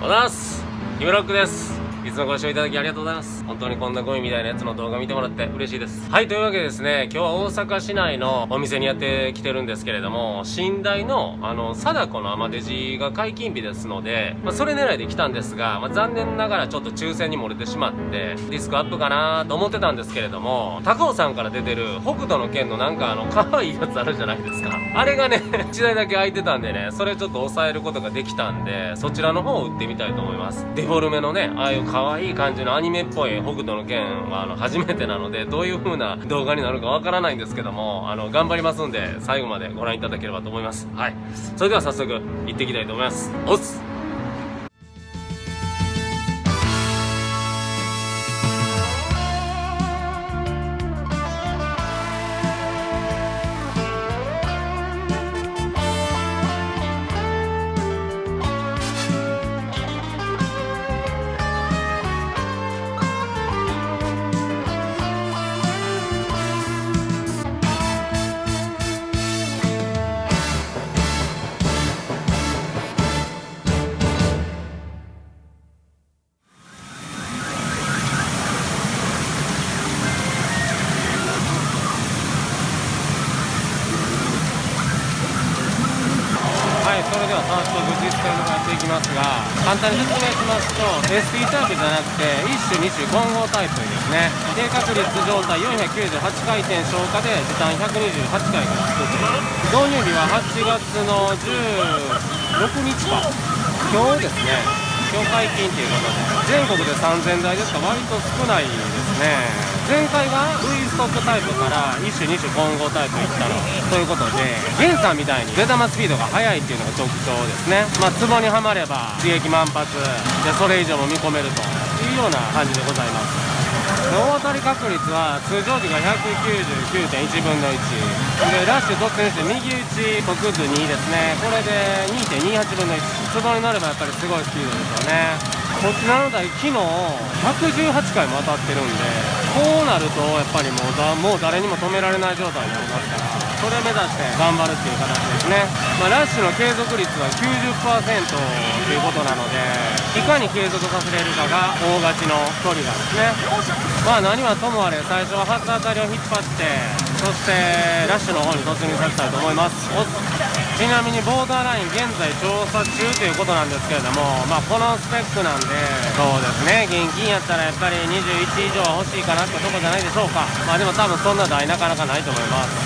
おはようございます。ヒムロックです。いつもご視聴いただきありがとうございます。本当にこんなゴミみたいなやつの動画見てもらって嬉しいです。はいというわけでですね今日は大阪市内のお店にやってきてるんですけれども寝台のあの貞子のアマデジが解禁日ですので、まあ、それ狙いで来たんですが、まあ、残念ながらちょっと抽選に漏れてしまってディスクアップかなと思ってたんですけれども高尾さんから出てる北斗の拳のなんかあの可愛いやつあるじゃないですか。あれがね 1台だけ空いてたんでねそれちょっと抑えることができたんでそちらの方を売ってみたいと思います。デフォルメのねああいう可愛い感じのアニメっぽい北斗の拳はあの初めてなのでどういう風な動画になるかわからないんですけどもあの頑張りますんで最後までご覧いただければと思います。はい。それでは早速行ってきたいと思います。おっす。簡単に説明しますと ST タイプじゃなくて一種二種混合タイプですね低確率状態498回転消化で時短128回から作ってます。導入日は8月の16日か。今日ですね今日解禁ということで全国で3000台ですか割と少ないですね。前回が V ストックタイプから一種二種混合タイプいったのということでゲンさんみたいに出玉スピードが速いっていうのが特徴ですね。まあツボにはまれば刺激満発でそれ以上も見込めるというような感じでございます。大当たり確率は通常時が199.1分の1でラッシュ突入して右打ち特図2ですね。これで2.28分の1ツボになればやっぱりすごいスピードですよね。こちらの台昨日118回も当たってるんでこうなるとやっぱりもうだもう誰にも止められない状態になりますからそれを目指して頑張るっていう形ですね、まあ、ラッシュの継続率は90%ということなのでいかに継続させれるかが大勝ちのトリガーですね。まあ何はともあれ最初は初当たりを引っ張ってそしてラッシュの方に突入させたいと思います。ちなみにボーダーライン現在調査中ということなんですけれどもまあこのスペックなんでそうですね。現金やったらやっぱり21以上は欲しいかなってとこじゃないでしょうか。まあでも多分そんな台なかなかないと思います。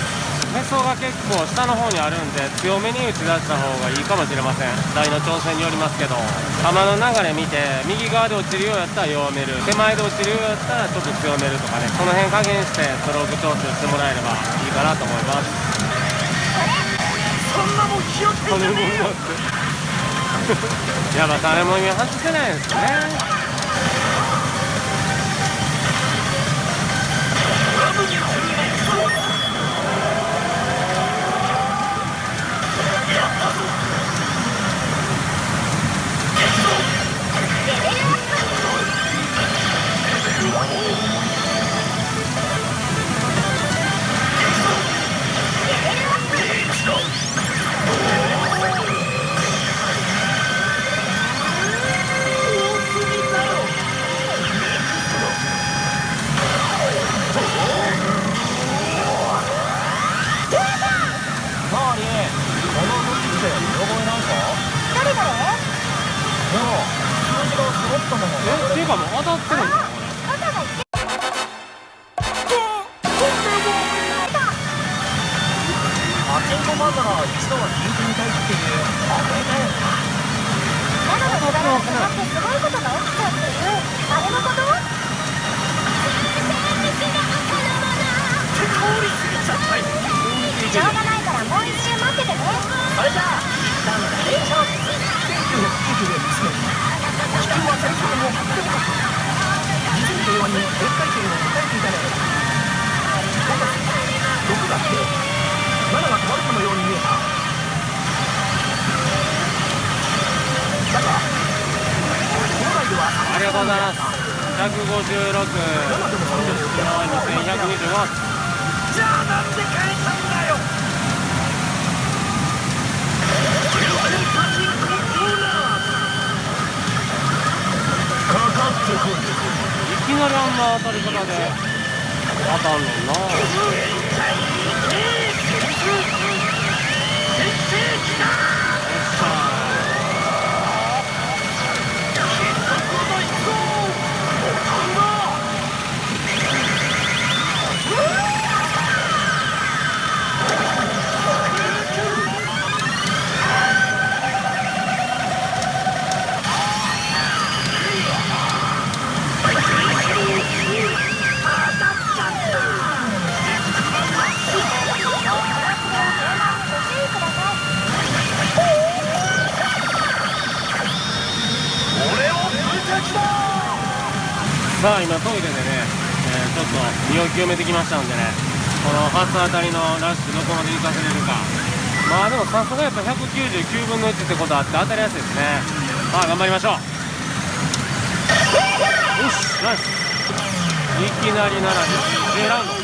へそが結構下の方にあるんで強めに打ち出した方がいいかもしれません。台の調整によりますけど。球の流れ見て右側で落ちるようやったら弱める。手前で落ちるようやったらちょっと強めるとかね。その辺加減してストローク調整してもらえればいいかなと思います。そんなもん気をつけてねえよ。やっぱ誰も今外せないですね。じゃあなんで変えたんだよ全パチンコオーナーいきなりあんな当たり方で当たんねんな。よっしゃさあ今トイレでね、えーちょっと身を清めてきましたんでねこの初当たりのラッシュどこまで行かせれるか。まあでもさすがやっぱ199分の1ってことあって当たりやすいですね。まあ頑張りましょう。よしナイス。いきなり7で J ラウンド OK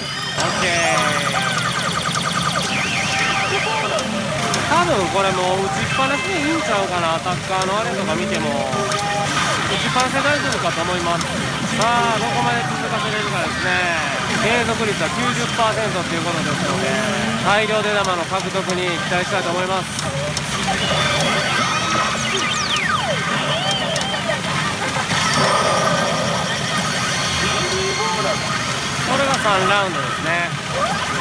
多分これもう打ちっぱなしでいいんちゃうかな。アタッカーのあれとか見ても打ちっぱなしで大丈夫かと思います。さあどこまで続かせれるかですね。継続率は90%ということですので大量出玉の獲得に期待したいと思います。これが3ラウンドですね。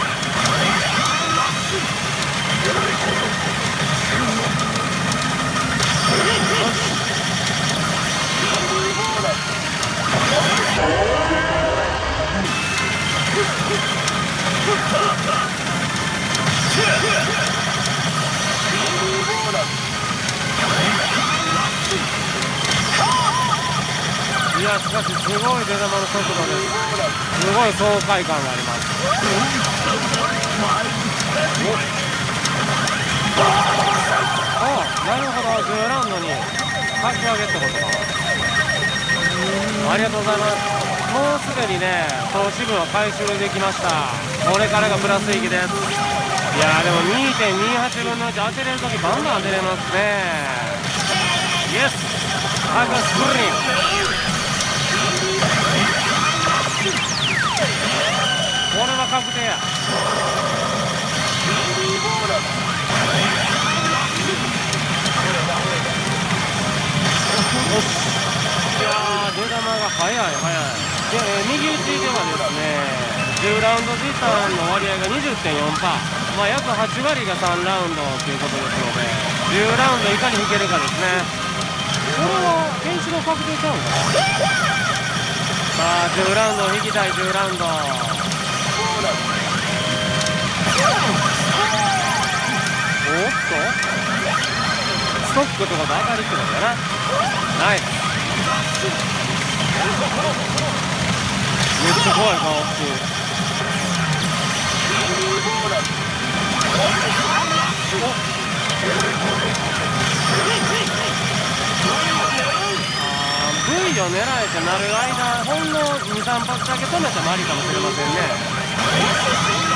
しかしすごい出玉の速度ですすごい爽快感がありますあなるほど10ラウンドにかき上げってことかありがとうございますもうすでにね投資分は回収できましたこれからがプラス域ですいやーでも2.28分の1当てれるときバンバン当てれますねイエスハーカスプリンいやー出玉が早い早い。で、えー右打ちではですね10ラウンド時間の割合が20.4%まあ約8割が3ラウンドということですので10ラウンドいかに引けるかですね。これは検視の確定ちゃうんかなさあ10ラウンド引きたい10ラウンドストックってこと当たりってことだな。ナイス。めっちゃ怖い顔してあー V を狙えてなる間ほんの23発だけ止めてもありかもしれませんね。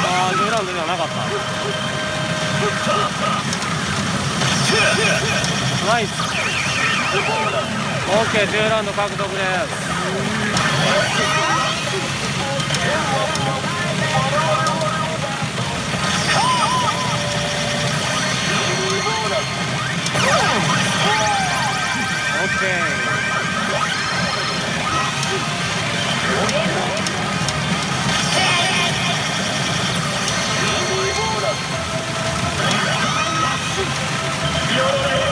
ああ10ラウンドではなかった。ナイス。OK10 ラウンド獲得です。オッケー。You're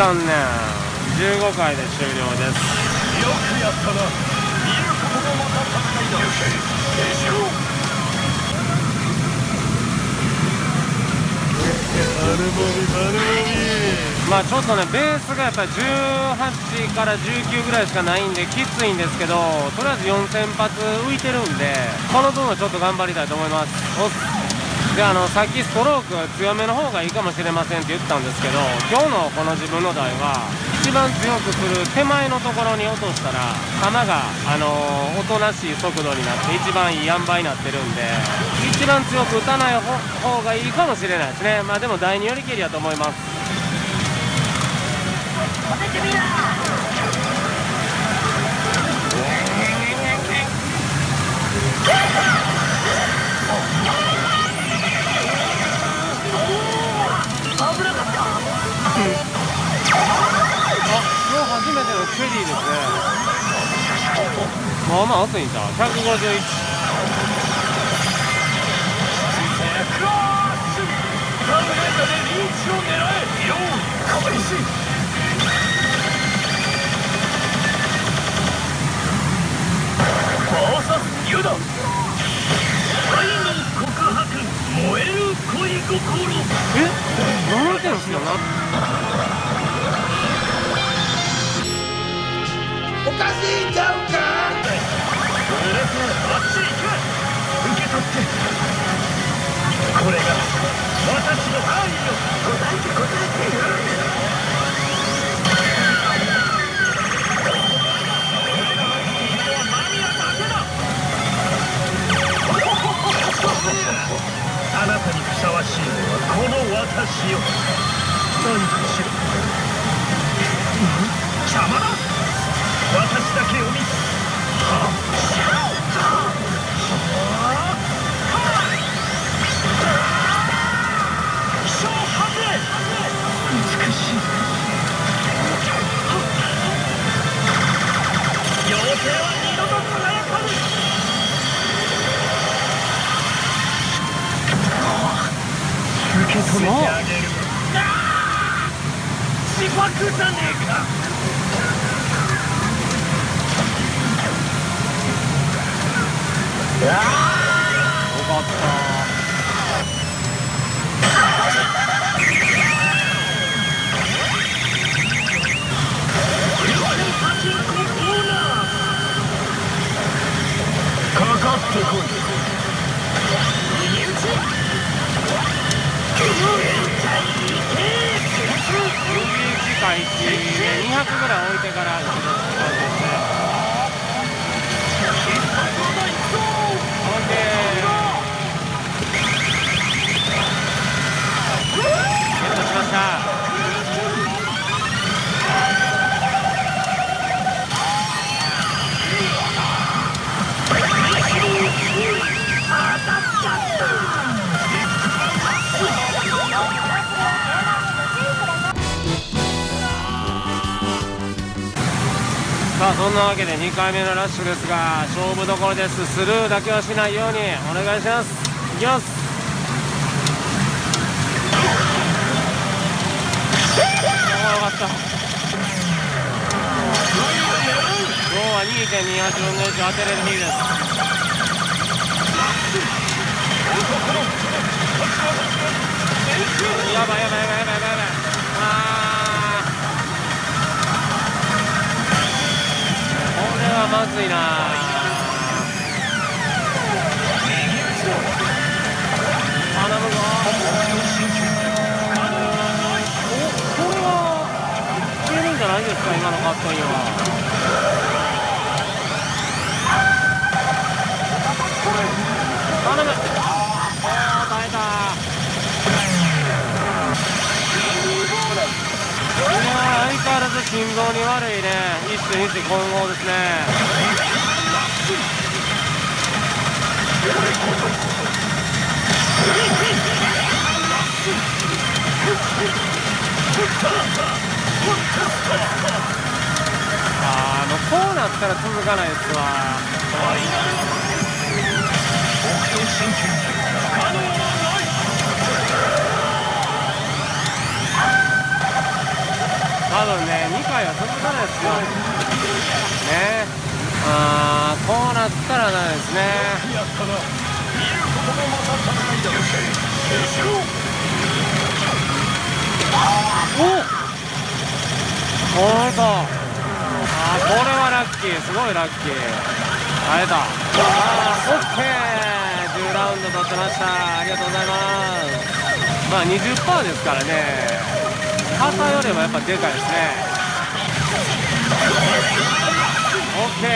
残念。15回で終了です。丸もみ丸もみまあちょっとねベースがやっぱり18から19ぐらいしかないんできついんですけどとりあえず4000発浮いてるんでこの分はちょっと頑張りたいと思います。であのさっきストローク強めの方がいいかもしれませんって言ったんですけど今日のこの自分の台は一番強くする手前のところに落としたら弾があのおとなしい速度になって一番いい塩梅になってるんで一番強く打たない方がいいかもしれないですね。まあでも台によりけりやと思います。初めてのチェリーですねまあまあ熱いんちゃう151えよう開始バーサスユダ愛の告白燃える恋心え何てんすよなしいんちゃうかブレスあっち行け受け取って。これが私の愛よ。答えて答えて置いてからんなわけで2回目のラッシュですが勝負どころです。スルーだけはしないようにお願いします。いきます。よかった。今日は2.28分の1当てれる日です。やばいやばいやばいやばいやばいあはまずいな。頼むぞおこれはいけるんじゃないですか今のカットインは頼むあー耐えたいやず心臓に悪いね。一種二種混合ですね。あーもうこうなったら続かないですわ。多分ね2回は続かないですよ。ね。あーこうなったらダメですね。やったな見ることもまた戦いだよおほんと。あーこれはラッキーすごいラッキー。会えたあーオッケー。10ラウンド取ってました。ありがとうございます。まあ20%ですからね。傘よりもやっぱでかいですね。オッケー。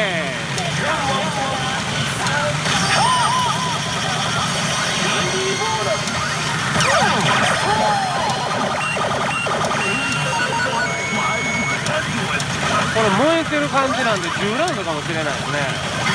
これ燃えてる感じなんで10ラウンドかもしれないですね。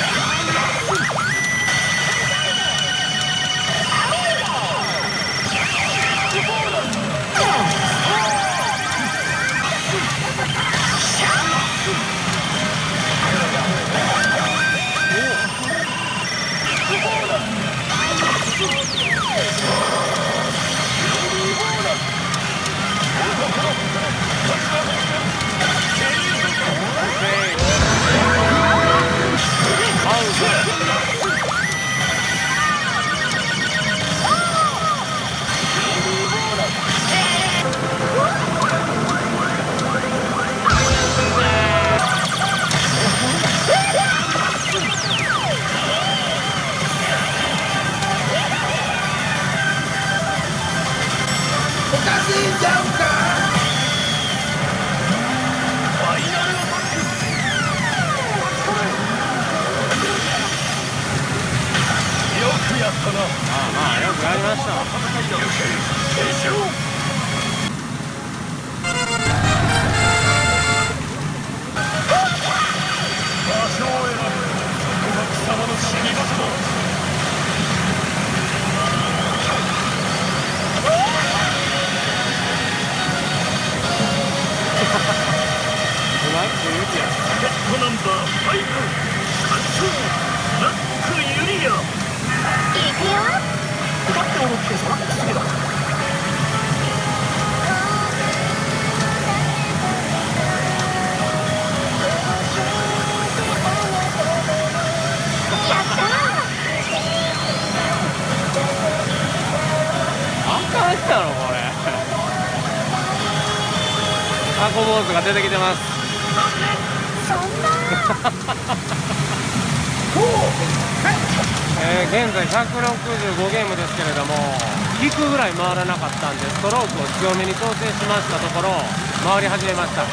かしいんちゃうか？まあまあよくやりましたトナンバー5発勝ラックユリア行くよ。歌って踊ってそらくすればあかんやろこれタコ坊主が出てきてますえー現在165ゲームですけれども引くぐらい回らなかったんでストロークを強めに調整しましたところ回り始めました。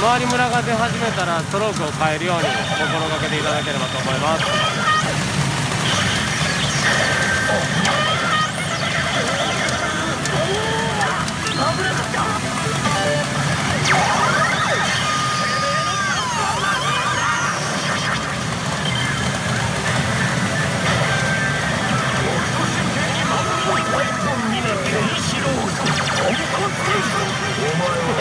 回りムラが出始めたらストロークを変えるように心がけていただければと思います。お前は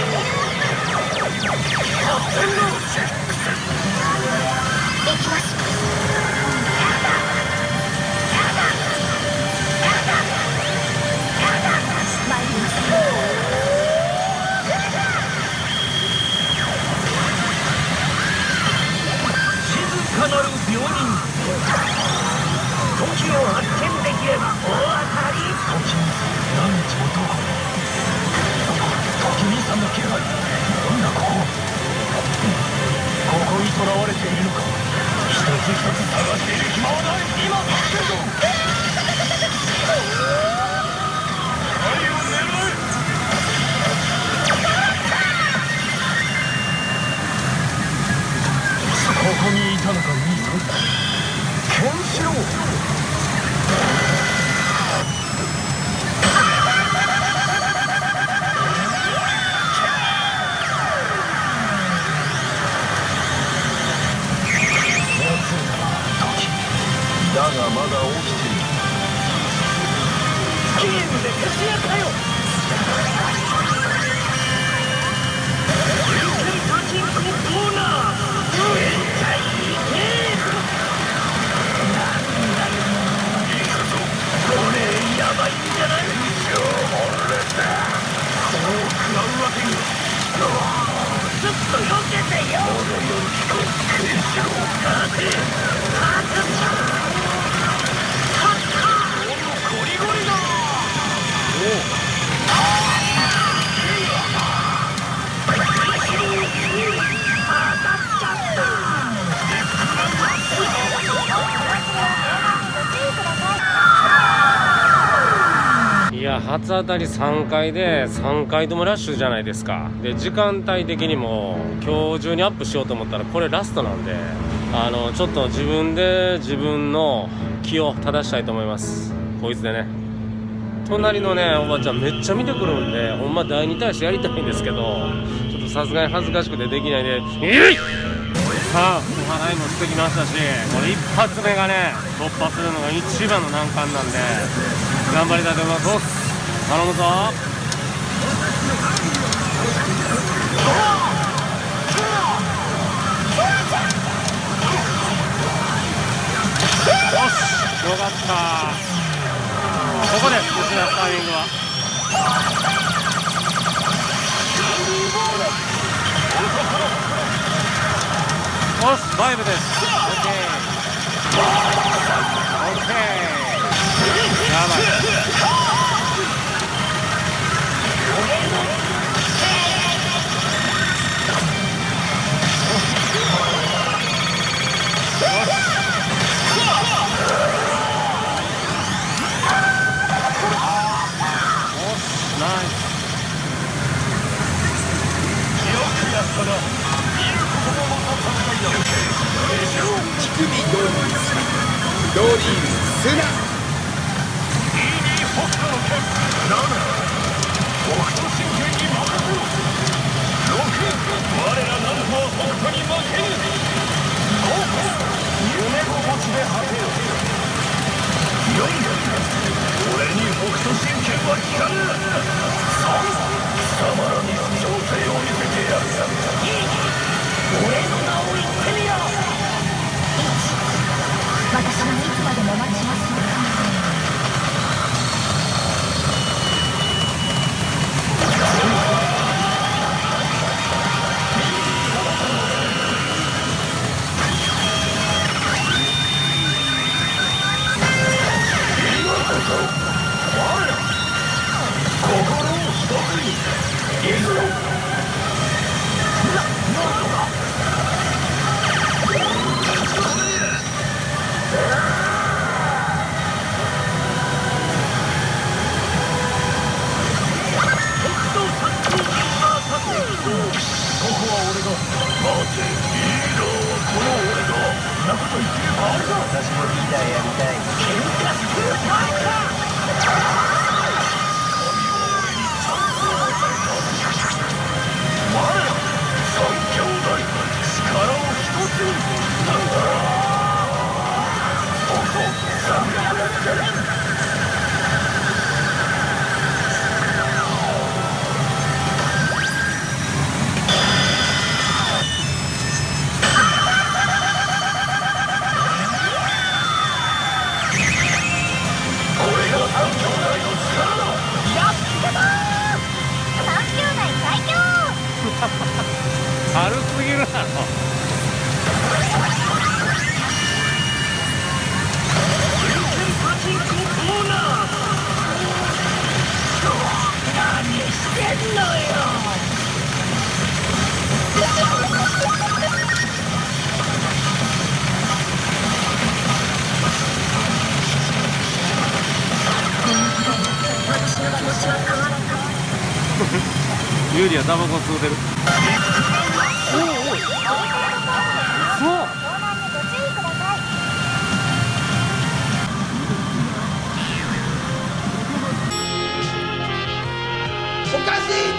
だがまだ起きている。ゲームで徹夜かよ天ココーナーめっちゃいいねこれやばいんじゃないそう食らうわけにちょっと避け。てよまだやる気かケンシロウさて初当たり3回で3回ともラッシュじゃないですか。で時間帯的にも今日中にアップしようと思ったらこれラストなんであのちょっと自分で自分の気を正したいと思います。こいつでね。隣のねおばちゃんめっちゃ見てくるんでほんま第2対してやりたいんですけどちょっとさすがに恥ずかしくてできないで。えいさあお払いもしてきましたしこれ一発目がね突破するのが一番の難関なんで頑張りたいと思います。頼むぞ。よしよかった。ここで失ったタイミングは。よしバイブです。オッケー。オッケー。やばい。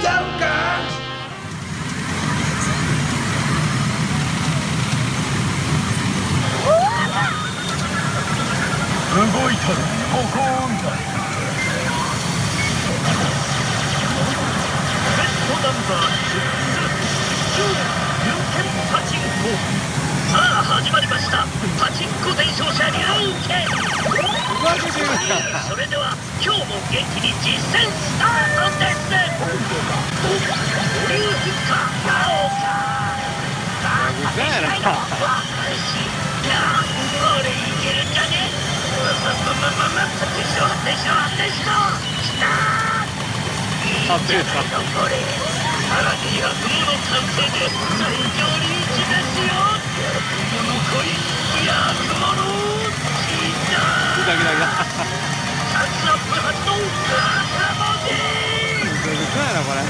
か？しいんちゃうかさあ始まりました。パチンコ伝承者流拳。ふざけてるやんそれでは今日も元気に実践スタートです流ヒッカーなおかさあ試したいのは私なこれいけるんじゃねでしょでしょでしょきたいいじゃないのこれさらに悪夢の完成で最強リーチですよ悪夢のチーターふけながらないなこれ。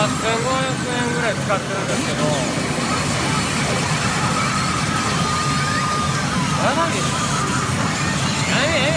8500円ぐらい使ってるんですけど。やばいでしょ何ええね。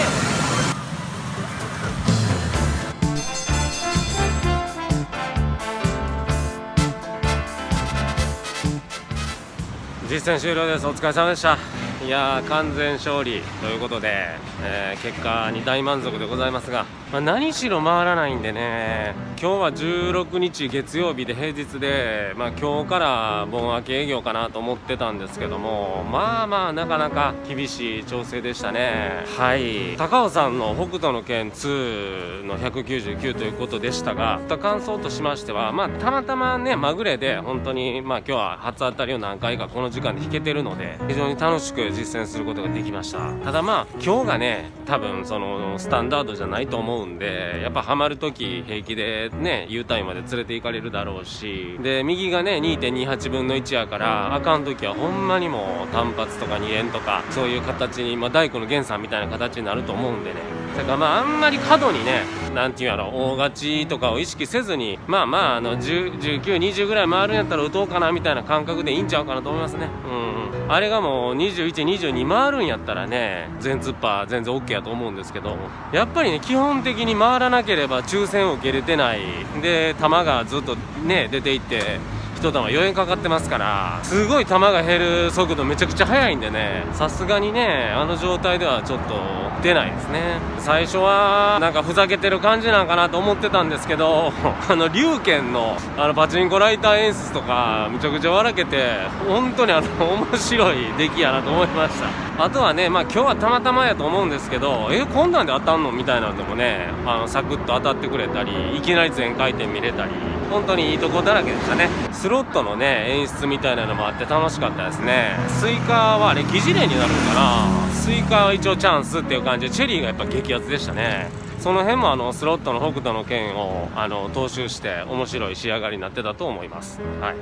ん実戦終了です。お疲れ様でした。いやー完全勝利ということで、えー結果に大満足でございますが、まあ、何しろ回らないんでね今日は16日月曜日で平日で、まあ、今日から盆明け営業かなと思ってたんですけどもまあまあなかなか厳しい調整でしたね。はい。高尾さんの北斗の拳2の199ということでしたが感想としましてはまあたまたまねまぐれで本当にまあ今日は初当たりを何回かこの時間で弾けてるので非常に楽しく実践することができました。ただまあ今日がね多分そのスタンダードじゃないと思うんでやっぱハマる時平気でね U タイムまで連れて行かれるだろうし。で右がね2.28分の1やからあかん時はほんまにもう単発とか2円とかそういう形に、まあ、大工の源さんみたいな形になると思うんでね。だからまああんまり過度にねなんていうんやろ大勝ちとかを意識せずにまあまああの1920ぐらい回るんやったら打とうかなみたいな感覚でいいんちゃうかなと思いますね。うんあれがもう2122回るんやったらね全突破全然 OK やと思うんですけどやっぱりね基本的に回らなければ抽選を受けれてない。で球がずっとね出ていって一玉4円かかってますからすごい球が減る速度めちゃくちゃ速いんでねさすがにねあの状態ではちょっと出ないですね。最初はなんかふざけてる感じなんかなと思ってたんですけど あの龍拳のあのパチンコライター演出とかめちゃくちゃ笑けて本当にあの面白い出来やなと思いました。あとはねまあ今日はたまたまやと思うんですけどえこんなんで当たんの？みたいなんでもねあのサクッと当たってくれたりいきなり全回転見れたり。本当にいいとこだらけでしたね。スロットのね演出みたいなのもあって楽しかったですね。スイカはあれ疑似連になるのかな。スイカは一応チャンスっていう感じでチェリーがやっぱ激アツでしたね。その辺もあのスロットの北斗の拳をあの踏襲して面白い仕上がりになってたと思います。はい。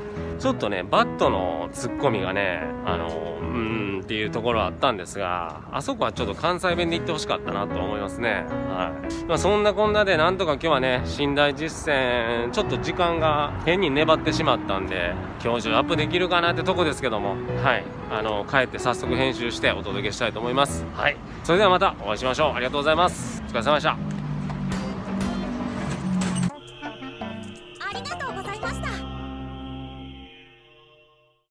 ちょっとねバットのツッコミがねあのうーんっていうところはあったんですがあそこはちょっと関西弁で言ってほしかったなと思いますね。はい、まあ、そんなこんなでなんとか今日はね新台実践ちょっと時間が変に粘ってしまったんで今日中アップできるかなってとこですけどもはい。あの帰って早速編集してお届けしたいと思います。はい。それではまたお会いしましょう。ありがとうございます。お疲れ様でした